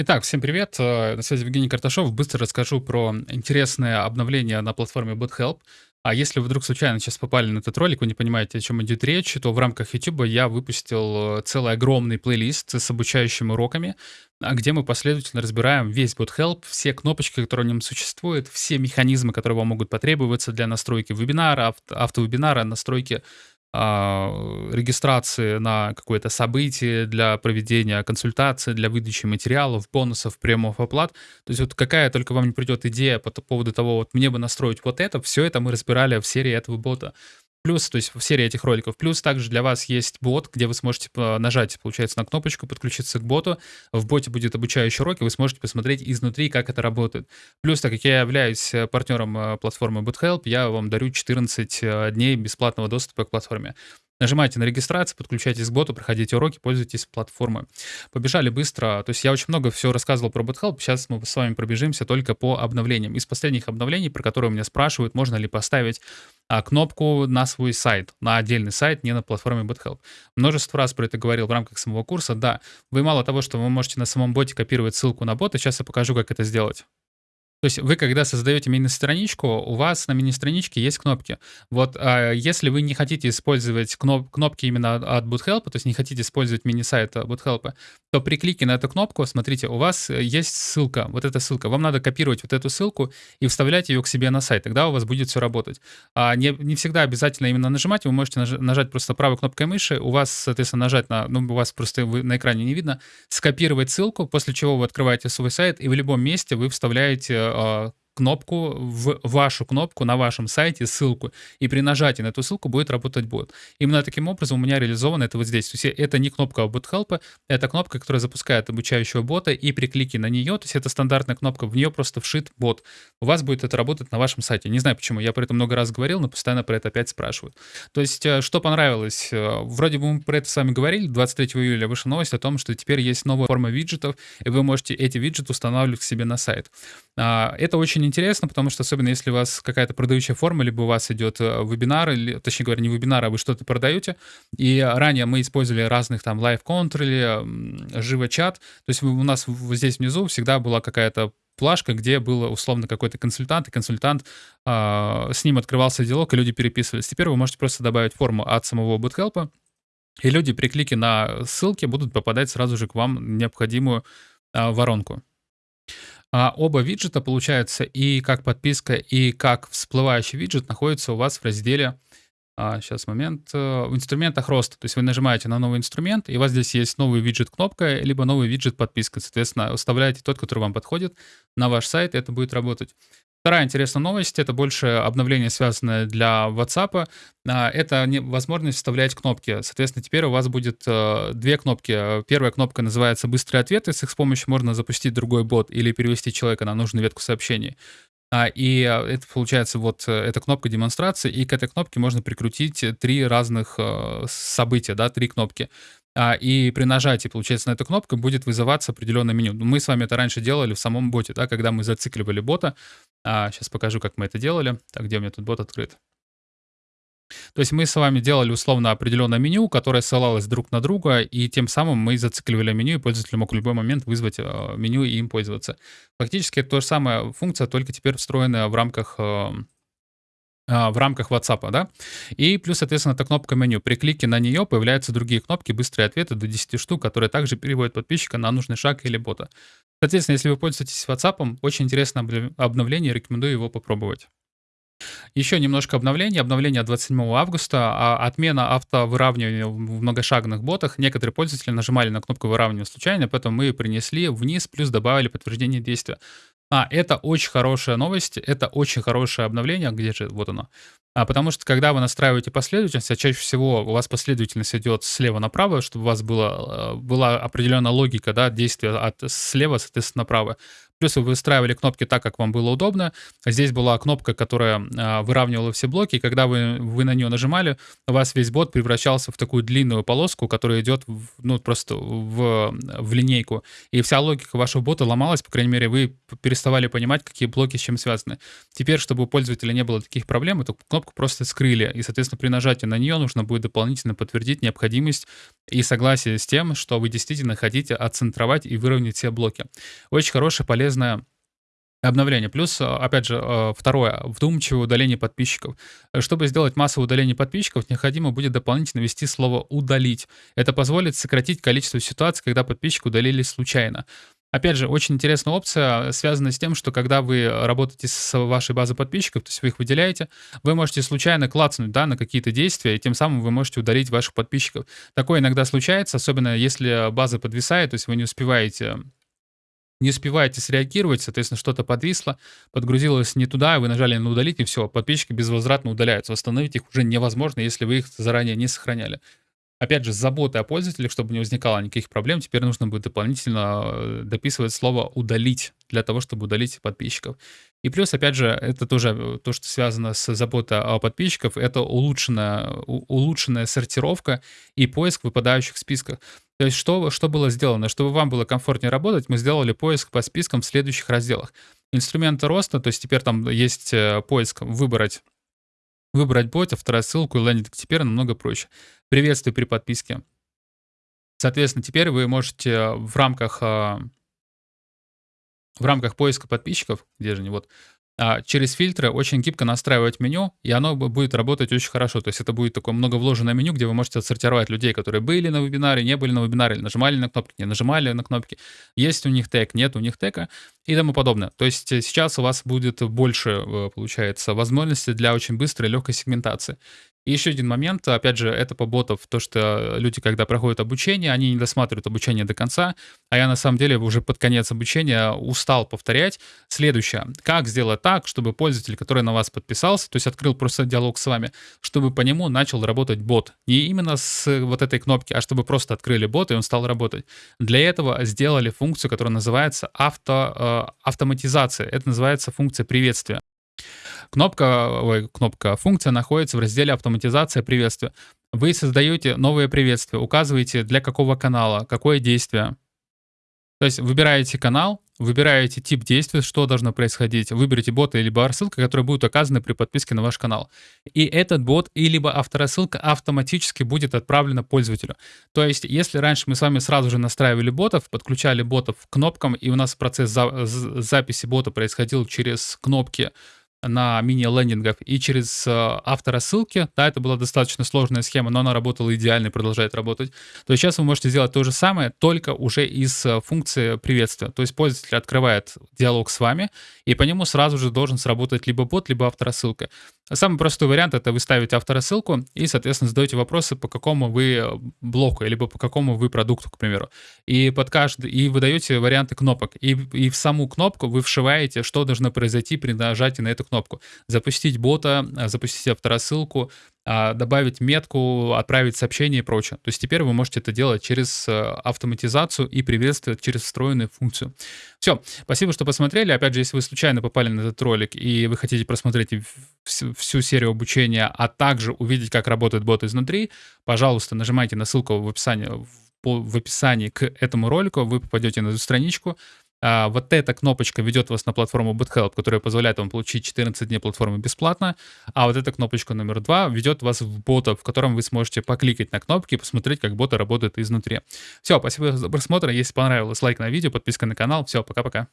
Итак, всем привет. Э, на связи Евгений Карташов. Быстро расскажу про интересное обновление на платформе BotHelp. А если вы вдруг случайно сейчас попали на этот ролик, вы не понимаете, о чем идет речь, то в рамках YouTube я выпустил э, целый огромный плейлист с обучающими уроками, а, где мы последовательно разбираем весь BotHelp, все кнопочки, которые в нем существуют, все механизмы, которые вам могут потребоваться для настройки вебинара, автовебинара, настройки регистрации на какое-то событие, для проведения консультации, для выдачи материалов, бонусов, премов, оплат. То есть вот какая только вам не придет идея по поводу того, вот мне бы настроить вот это, все это мы разбирали в серии этого бота. Плюс, то есть в серии этих роликов. Плюс также для вас есть бот, где вы сможете нажать, получается, на кнопочку, подключиться к боту. В боте будет обучающий урок, и вы сможете посмотреть изнутри, как это работает. Плюс, так как я являюсь э, партнером э, платформы BootHelp, я вам дарю 14 э, дней бесплатного доступа к платформе. Нажимайте на регистрацию, подключайтесь к боту, проходите уроки, пользуйтесь платформой. Побежали быстро. То есть я очень много всего рассказывал про BotHelp. Сейчас мы с вами пробежимся только по обновлениям. Из последних обновлений, про которые меня спрашивают, можно ли поставить а, кнопку на свой сайт, на отдельный сайт, не на платформе BotHelp. Множество раз про это говорил в рамках самого курса. Да, вы мало того, что вы можете на самом боте копировать ссылку на бота, сейчас я покажу, как это сделать. То есть вы, когда создаете мини-страничку, у вас на мини-страничке есть кнопки. Вот а, если вы не хотите использовать кноп кнопки именно от BootHelp, то есть не хотите использовать мини-сайт BootHelp, то при клике на эту кнопку, смотрите, у вас есть ссылка, вот эта ссылка. Вам надо копировать вот эту ссылку и вставлять ее к себе на сайт, тогда у вас будет все работать. А не, не всегда обязательно именно нажимать, вы можете наж нажать просто правой кнопкой мыши, у вас, соответственно, нажать на, ну, у вас просто вы, на экране не видно, скопировать ссылку, после чего вы открываете свой сайт, и в любом месте вы вставляете a кнопку, в вашу кнопку на вашем сайте, ссылку, и при нажатии на эту ссылку будет работать бот. Именно таким образом у меня реализовано это вот здесь. То есть это не кнопка Bot Help, это кнопка, которая запускает обучающего бота, и при клике на нее, то есть это стандартная кнопка, в нее просто вшит бот. У вас будет это работать на вашем сайте. Не знаю почему, я про это много раз говорил, но постоянно про это опять спрашивают. То есть э, что понравилось? Э, вроде бы мы про это с вами говорили, 23 июля вышла новость о том, что теперь есть новая форма виджетов, и вы можете эти виджеты устанавливать к себе на сайт. А, это очень интересно, потому что особенно если у вас какая-то продающая форма, либо у вас идет э, вебинар, или, точнее говоря, не вебинар, а вы что-то продаете, и ранее мы использовали разных там лайв-контр или живо-чат, то есть у нас здесь внизу всегда была какая-то плашка, где был условно какой-то консультант, и консультант, э, с ним открывался диалог, и люди переписывались. Теперь вы можете просто добавить форму от самого BootHelp, и люди при клике на ссылки будут попадать сразу же к вам необходимую э, воронку. А оба виджета, получается, и как подписка, и как всплывающий виджет находятся у вас в разделе а, сейчас момент. Э, в инструментах роста. То есть вы нажимаете на новый инструмент, и у вас здесь есть новый виджет кнопка, либо новый виджет подписка. Соответственно, вставляете тот, который вам подходит на ваш сайт, и это будет работать. Вторая интересная новость, это больше обновление, связанное для WhatsApp. А, это возможность вставлять кнопки. Соответственно, теперь у вас будет э, две кнопки. Первая кнопка называется «Быстрые ответы». С их помощью можно запустить другой бот или перевести человека на нужную ветку сообщений. А, и а, это получается вот э, эта кнопка демонстрации, и к этой кнопке можно прикрутить три разных э, события, да, три кнопки. А, и при нажатии, получается, на эту кнопку будет вызываться определенное меню. Мы с вами это раньше делали в самом боте, да, когда мы зацикливали бота. Сейчас покажу, как мы это делали. Так, где у меня тут бот открыт? То есть мы с вами делали условно определенное меню, которое ссылалось друг на друга, и тем самым мы зацикливали меню, и пользователь мог в любой момент вызвать э, меню и им пользоваться. Фактически это то же самое функция, только теперь встроенная в рамках э, а, в рамках WhatsApp, да, и плюс, соответственно, эта кнопка меню. При клике на нее появляются другие кнопки, быстрые ответы до 10 штук, которые также переводят подписчика на нужный шаг или бота. Соответственно, если вы пользуетесь WhatsApp, очень интересное обновление, рекомендую его попробовать. Еще немножко обновлений. Обновление от 27 августа. А отмена автовыравнивания в многошагных ботах. Некоторые пользователи нажимали на кнопку выравнивания случайно, поэтому мы ее принесли вниз, плюс добавили подтверждение действия. А, это очень хорошая новость, это очень хорошее обновление. Где же? Вот оно. А, потому что, когда вы настраиваете последовательность, а чаще всего у вас последовательность идет слева направо, чтобы у вас было, э, была определенная логика да, действия от слева, соответственно, направо. Плюс вы выстраивали кнопки так, как вам было удобно. Здесь была кнопка, которая а, выравнивала все блоки, и когда вы, вы на нее нажимали, у вас весь бот превращался в такую длинную полоску, которая идет в, ну, просто в, в линейку. И вся логика вашего бота ломалась, по крайней мере, вы переставали понимать, какие блоки с чем связаны. Теперь, чтобы у пользователя не было таких проблем, эту кнопку просто скрыли, и, соответственно, при нажатии на нее нужно будет дополнительно подтвердить необходимость и согласие с тем, что вы действительно хотите отцентровать и выровнять все блоки. Очень хорошая, полезная обновление. Плюс, опять же, э, второе, вдумчивое удаление подписчиков. Чтобы сделать массовое удаление подписчиков, необходимо будет дополнительно ввести слово «удалить». Это позволит сократить количество ситуаций, когда подписчики удалились случайно. Опять же, очень интересная опция, связанная с тем, что когда вы работаете с вашей базой подписчиков, то есть вы их выделяете, вы можете случайно клацнуть да, на какие-то действия, и тем самым вы можете удалить ваших подписчиков. Такое иногда случается, особенно если база подвисает, то есть вы не успеваете не успеваете среагировать, соответственно, что-то подвисло, подгрузилось не туда, вы нажали на удалить, и все, подписчики безвозвратно удаляются. Восстановить их уже невозможно, если вы их заранее не сохраняли. Опять же, с заботой о пользователях, чтобы не возникало никаких проблем, теперь нужно будет дополнительно э, дописывать слово «удалить» для того, чтобы удалить подписчиков. И плюс, опять же, это тоже э, то, что связано с заботой о подписчиков, это улучшенная, улучшенная сортировка и поиск выпадающих списках. То есть что, что было сделано? Чтобы вам было комфортнее работать, мы сделали поиск по спискам в следующих разделах. Инструменты роста, то есть теперь там есть э, поиск «Выбрать Выбрать бота, вторая ссылку и лендинг теперь намного проще. Приветствую при подписке. Соответственно, теперь вы можете в рамках, в рамках поиска подписчиков, где же они, вот, а, через фильтры очень гибко настраивать меню, и оно будет работать очень хорошо. То есть это будет такое много вложенное меню, где вы можете отсортировать людей, которые были на вебинаре, не были на вебинаре, нажимали на кнопки, не нажимали на кнопки, есть у них тег, нет у них тега и тому подобное. То есть э, сейчас у вас будет больше, э, получается, возможностей для очень быстрой и легкой сегментации. И еще один момент, опять же, это по ботов, то, что люди, когда проходят обучение, они не досматривают обучение до конца, а я на самом деле уже под конец обучения устал повторять. Следующее. Как сделать так, чтобы пользователь, который на вас подписался, то есть открыл просто диалог с вами, чтобы по нему начал работать бот. Не именно с вот этой кнопки, а чтобы просто открыли бот, и он стал работать. Для этого сделали функцию, которая называется авто, э, автоматизация. Это называется функция приветствия. Кнопка, ой, кнопка, функция находится в разделе «Автоматизация приветствия». Вы создаете новое приветствие, указываете для какого канала, какое действие. То есть выбираете канал, выбираете тип действия, что должно происходить, выберите бота или рассылка, которая будет указана при подписке на ваш канал. И этот бот и либо авторассылка автоматически будет отправлена пользователю. То есть, если раньше мы с вами сразу же настраивали ботов, подключали ботов к кнопкам, и у нас процесс за записи бота происходил через кнопки на мини-лендингах и через э, авторассылки. Да, это была достаточно сложная схема, но она работала идеально и продолжает работать. То есть сейчас вы можете сделать то же самое, только уже из э, функции приветствия. То есть пользователь открывает диалог с вами, и по нему сразу же должен сработать либо бот, либо авторассылка. Самый простой вариант — это вы ставите авторассылку и, соответственно, задаете вопросы, по какому вы э, блоку, либо по какому вы продукту, к примеру. И под каждый, и вы даете варианты кнопок. И, и в саму кнопку вы вшиваете, что должно произойти при нажатии на эту кнопку. Запустить бота, а, запустить авторассылку, а, добавить метку, отправить сообщение и прочее. То есть теперь вы можете это делать через э, автоматизацию и приветствовать через встроенную функцию. Все, спасибо, что посмотрели. Опять же, если вы случайно попали на этот ролик и вы хотите просмотреть всю, всю серию обучения, а также увидеть, как работает бот изнутри, пожалуйста, нажимайте на ссылку в описании, в описании к этому ролику, вы попадете на эту страничку, а, вот эта кнопочка ведет вас на платформу BootHelp, которая позволяет вам получить 14 дней платформы бесплатно, а вот эта кнопочка номер два ведет вас в бота, в котором вы сможете покликать на кнопки и посмотреть, как боты работают изнутри. Все, спасибо за просмотр, если понравилось, лайк на видео, подписка на канал, все, пока-пока.